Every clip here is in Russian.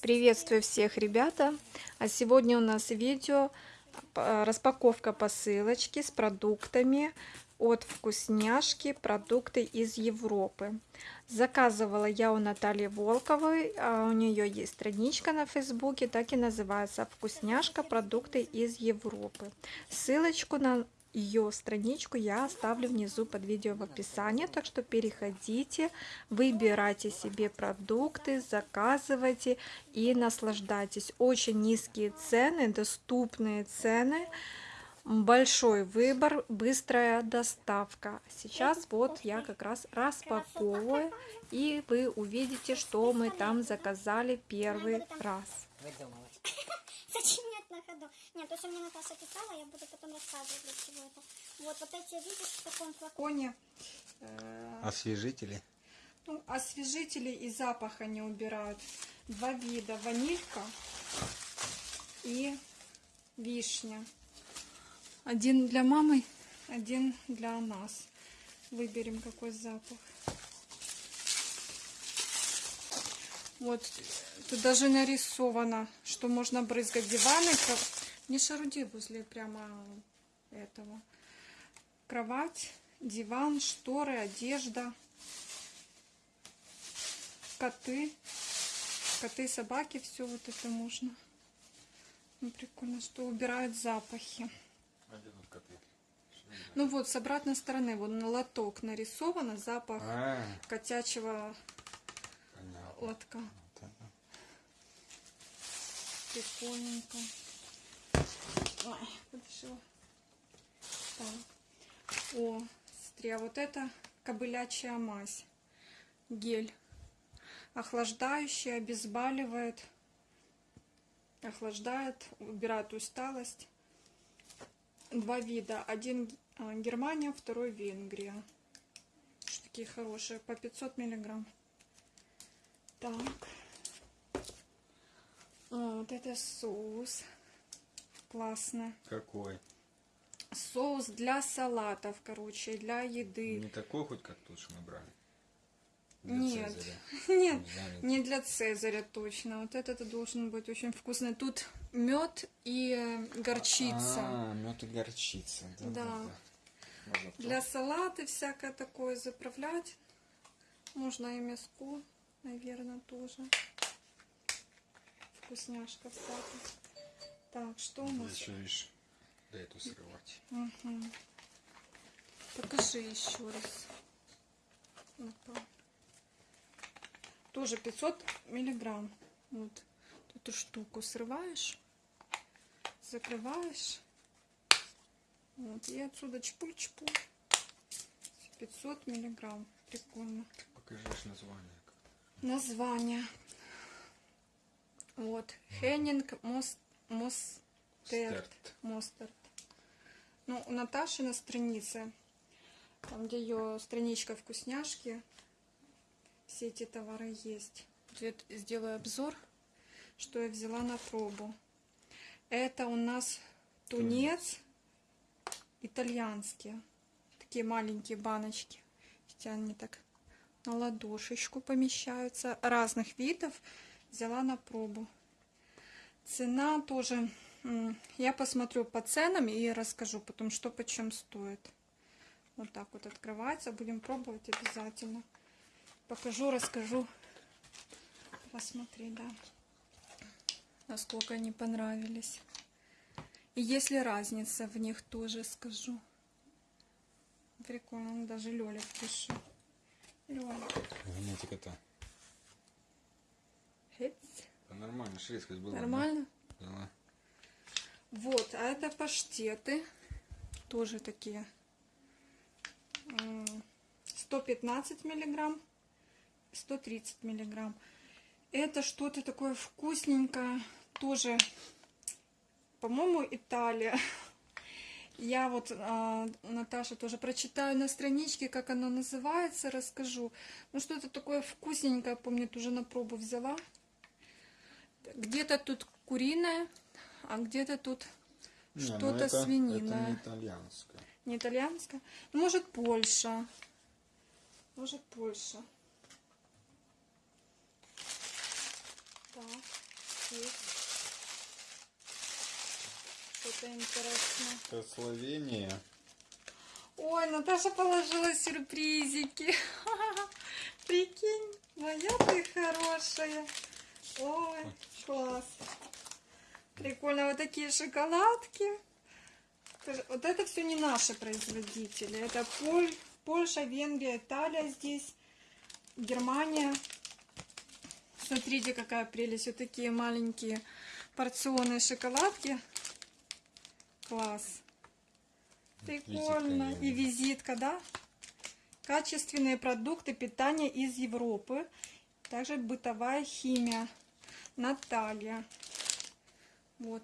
Приветствую всех, ребята! А сегодня у нас видео э, распаковка посылочки с продуктами от вкусняшки продукты из Европы. Заказывала я у Натальи Волковой, а у нее есть страничка на фейсбуке, так и называется вкусняшка продукты из Европы. Ссылочку на ее страничку я оставлю внизу под видео в описании, так что переходите, выбирайте себе продукты, заказывайте и наслаждайтесь. Очень низкие цены, доступные цены, большой выбор, быстрая доставка. Сейчас вот я как раз распаковываю, и вы увидите, что мы там заказали первый раз. Зачем мне это на ходу? Нет, то, что мне Наташа писала, я буду потом рассказывать, для чего это. Вот, вот эти, видишь, в таком флаконе. Э, Освежители. Ну, освежители и запах они убирают. Два вида. Ванилька и вишня. Один для мамы, один для нас. Выберем, какой запах. Вот, тут даже нарисовано, что можно брызгать диваны. Не шаруди возле прямо этого. Кровать, диван, шторы, одежда. Коты. Коты, собаки, все вот это можно. Ну, прикольно, что убирают запахи. А? Ну вот, с обратной стороны, вот на лоток нарисовано запах А, котячего понятно. лотка. Это. Прикольненько. Ой, подошла. Так. О, смотри, а вот это кобылячья мазь. Гель. Охлаждающий, обезболивает. Охлаждает, убирает усталость. Два вида. Один а, Германия, второй Венгрия. Такие хорошие. По 500 миллиграмм. Так. А, вот это соус. Классно. Какой? Соус для салатов, короче, для еды. Не такой хоть, как тот, что мы брали? Для Нет. Цезаря. Нет, не для Цезаря точно. Вот этот должен быть очень вкусный. Тут мед и э, горчица. А, мед и горчица. Да. Да. да, да. Для салата всякое такое заправлять. Можно и мяско, наверное, тоже. Вкусняшка всякая. Так, что у нас? еще, да эту срывать. Мгм. Покажи еще раз. Ну-ка. Тоже 500 миллиграмм. Вот эту штуку срываешь, закрываешь. Вот, и отсюда чпуль-чпуль. 500 миллиграмм. Прикольно. Покажешь название. Название. Вот. Хеннинг Мост... Мостерт. Стерт. Мостерт. Ну, у Наташи на странице, там, где ее страничка вкусняшки, все эти товары есть. Я сделаю обзор, что я взяла на пробу. Это у нас тунец итальянские. Такие маленькие баночки. Хотя они так на ладошечку помещаются. Разных видов. Взяла на пробу. Цена тоже... Я посмотрю по ценам и расскажу потом, что почем стоит. Вот так вот открывается. Будем пробовать обязательно. Покажу, расскажу. Посмотри, да. Насколько они понравились. И если разница в них тоже скажу. Прикольно, даже Лёля пишу. Лёля. Генетика-то. Хец. Да нормально, шведскость была. Нормально? Да? Да. Вот, а это паштеты. Тоже такие. М, 115 миллиграмм. 130 миллиграмм. Это что-то такое вкусненькое. Тоже, по-моему, Италия. Я вот, а, Наташа, тоже прочитаю на страничке, как оно называется, расскажу. Ну, что-то такое вкусненькое, помню, тоже на пробу взяла. Где-то тут куриное, а где-то тут ну что-то свининое. Это не итальянское. Не итальянская? Ну, может, Польша. Может, Польша. Так, есть. Что-то интересное. Это Словения. Ой, Наташа положила сюрпризики. Прикинь, моя ты хорошая. Ой, класс. Прикольно, вот такие шоколадки. Вот это все не наши производители. Это Поль, Польша, Венгрия, Италия здесь, Германия. Смотрите, какая прелесть. Вот такие маленькие порционные шоколадки. Класс. Прикольно. Визитка, И визитка, да? Качественные продукты питания из Европы. Также бытовая химия. Наталья. Вот,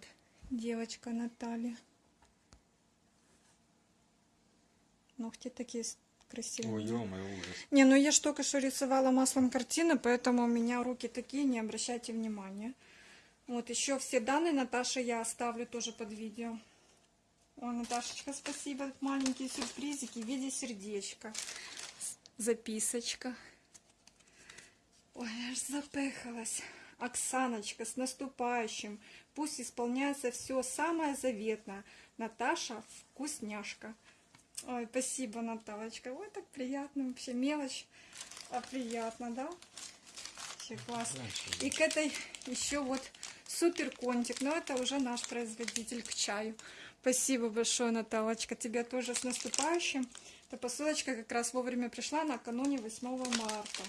девочка Наталья. Ногти такие с- красивые. Ой, ё ужас. Не, ну я ж только что рисовала маслом картины, поэтому у меня руки такие, не обращайте внимания. Вот, еще все данные Наташи я оставлю тоже под видео. Ой, Наташечка, спасибо. Маленькие сюрпризики в виде сердечка. Записочка. Ой, я аж запыхалась. Оксаночка, с наступающим. Пусть исполняется все самое заветное. Наташа вкусняшка. Ой, спасибо, Наталочка. Ой, так приятно вообще. Мелочь, а приятно, да? Вообще классно. И к этой еще вот супер контик. Но это уже наш производитель к чаю. Спасибо большое, Наталочка. Тебя тоже с наступающим. Эта посылочка как раз вовремя пришла накануне 8 марта.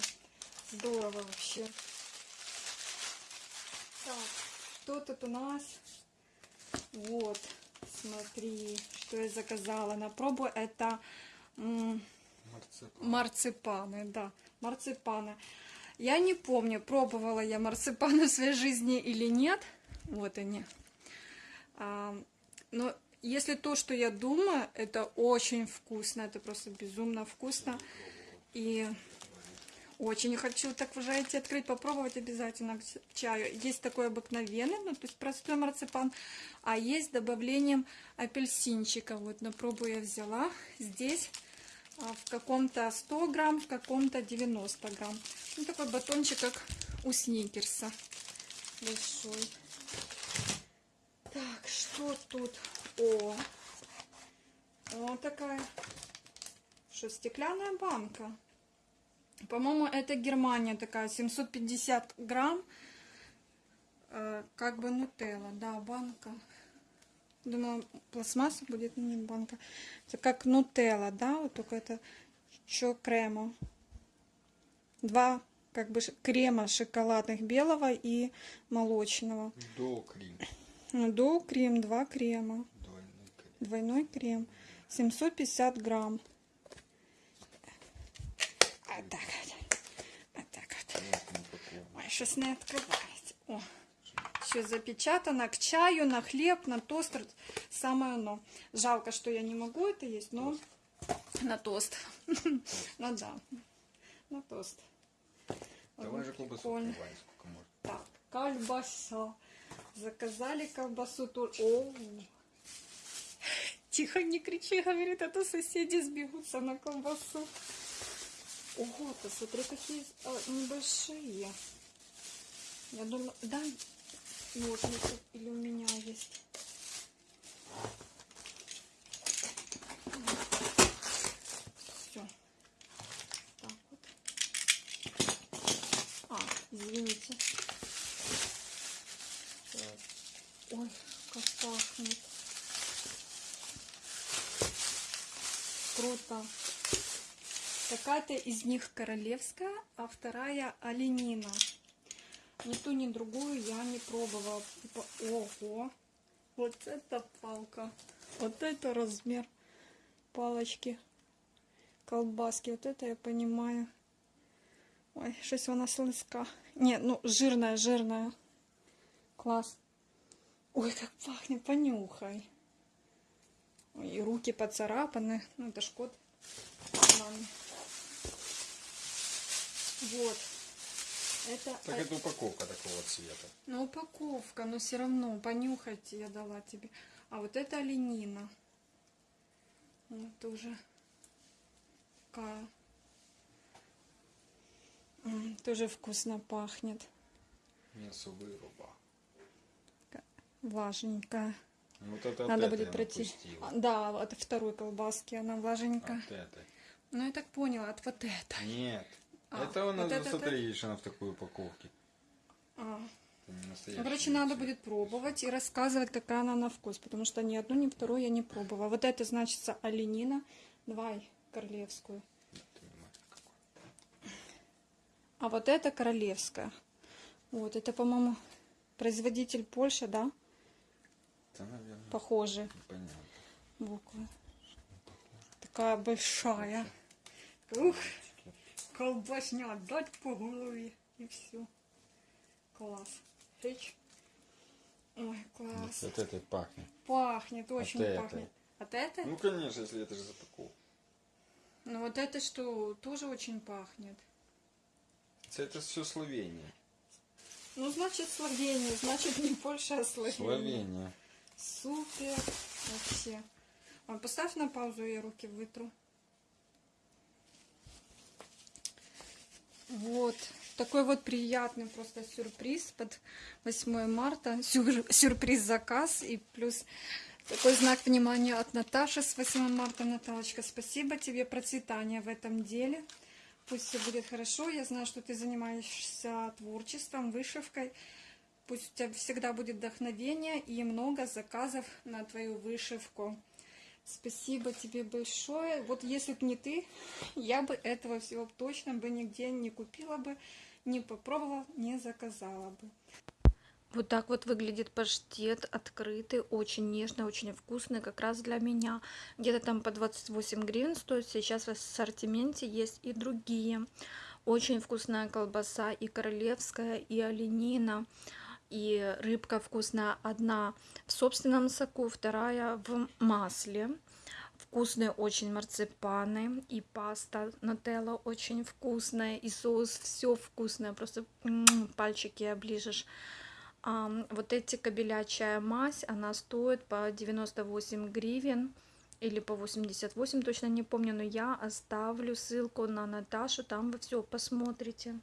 Здорово вообще. Так, что тут у нас? Вот, смотри, что я заказала на пробу. Это м, Марципан. марципаны, да, марципаны. Я не помню, пробовала я марципаны в своей жизни или нет. Вот они. А, но если то, что я думаю, это очень вкусно, это просто безумно вкусно. И очень хочу так уже эти открыть, попробовать обязательно к чаю. Есть такой обыкновенный, ну то есть простой марципан, а есть с добавлением апельсинчика. Вот на пробу я взяла. Здесь а, в каком-то 100 грамм, в каком-то 90 грамм. Ну, такой батончик, как у сникерса. Большой. Так, что тут? О, вот такая, что, стеклянная банка. По-моему, это Германия такая, 750 грамм. Э, как бы нутелла, да, банка. Думала, пластмасса будет, не банка. Это как нутелла, да, вот только это еще крема. Два как бы крема шоколадных белого и молочного. До крем. До крем, два крема. Двойной крем. Двойной крем. 750 грамм. Вот так вот. Вот так вот. Ой, щось не відкривається. О, ще запечатано к чаю, на хлеб, на тостер. Самое оно. Жалко, что я не могу это есть, но на тост. Ну да, на тост. Давай же колбасу прикольно. открывай, сколько можно. Так, колбаса. Заказали колбасу. О, Тихо, не кричи, говорит, а то соседи сбегутся на колбасу. Ого, посмотри, какие а, небольшие. Я думаю, да, ножницы или у меня есть. Все. Так вот. А, извините. Ой, как пахнет. Круто. Какая-то из них королевская, а вторая оленина. Ни ту, ни другую я не пробовала. Типа, ого, вот это палка. Вот это размер палочки. Колбаски. Вот это я понимаю. Ой, щось вона слизька. Не, ну жирная, жирная. Класс. Ой, как пахнет, понюхай. И руки поцарапаны. Ну, это ж кот. Ладно. Вот. Это, Так это упаковка такого цвета. ну, упаковка, но все равно понюхать я дала тебе. А вот это оленина. Вот тоже такая. М, Тоже вкусно пахнет. Мясо выруба. Влажненькая. Ну, Вот это Надо от будет пройти. напустила. А, Да, от второй колбаски она влажненькая. От этой. Ну, я так поняла, от вот этой. Нет. А, это у нас, вот это- смотри, видишь, она в такой упаковке. А. Это Ну, короче, надо будет пробовать и рассказывать, какая она на вкус, потому что ни одну, ни вторую я не пробовала. Вот это значится оленина. Давай королевскую. А вот это королевская. Вот, это, по-моему, производитель Польша, да? Это, наверное, Похожие понятно. буквы. Такая большая. Ух, колбасня, дать по голове. И все. Класс. Фич. Ой, класс. Вот это пахнет. Пахнет, очень этой. пахнет. От этой? Ну, конечно, если это же запаковка. Ну вот это что, тоже очень пахнет. Это все Словения. Ну, значит, Словения, значит, не Польша, а Словения. Словения. Супер. Вообще. А, поставь на паузу, я руки вытру. Вот. Такой вот приятный просто сюрприз под 8 марта. Сюр- сюрприз-заказ и плюс такой знак внимания от Наташи с 8 марта. Наталочка, спасибо тебе. Процветания в этом деле. Пусть все будет хорошо. Я знаю, что ты занимаешься творчеством, вышивкой. Пусть у тебя всегда будет вдохновение и много заказов на твою вышивку. Спасибо тебе большое. Вот если бы не ты, я бы этого всего точно бы нигде не купила бы, не попробовала, не заказала бы. Вот так вот выглядит паштет открытый, очень нежный, очень вкусный, как раз для меня. Где-то там по 28 гривен стоит, сейчас в ассортименте есть и другие. Очень вкусная колбаса, и королевская, и оленина, и рыбка вкусная. Одна в собственном соку, вторая в масле. Вкусные очень марципаны, и паста нутелла очень вкусная, и соус все вкусное, просто м, пальчики оближешь. Ам, вот эти кабелячая мазь, она стоит по 98 гривен или по 88, точно не помню, но я оставлю ссылку на Наташу, там вы все посмотрите.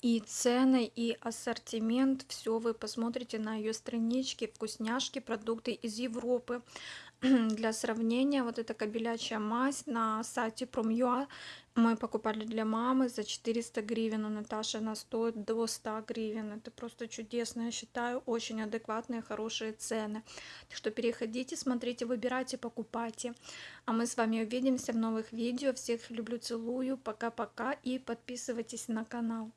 И цены, и ассортимент, все вы посмотрите на ее страничке, вкусняшки, продукты из Европы. Для сравнения, вот эта кабелячая мазь на сайте Prom.ua мы покупали для мамы за 400 гривен, у Наташи она стоит до 100 гривен. Это просто чудесно, я считаю, очень адекватные, хорошие цены. Так что переходите, смотрите, выбирайте, покупайте. А мы с вами увидимся в новых видео. Всех люблю, целую, пока-пока и подписывайтесь на канал.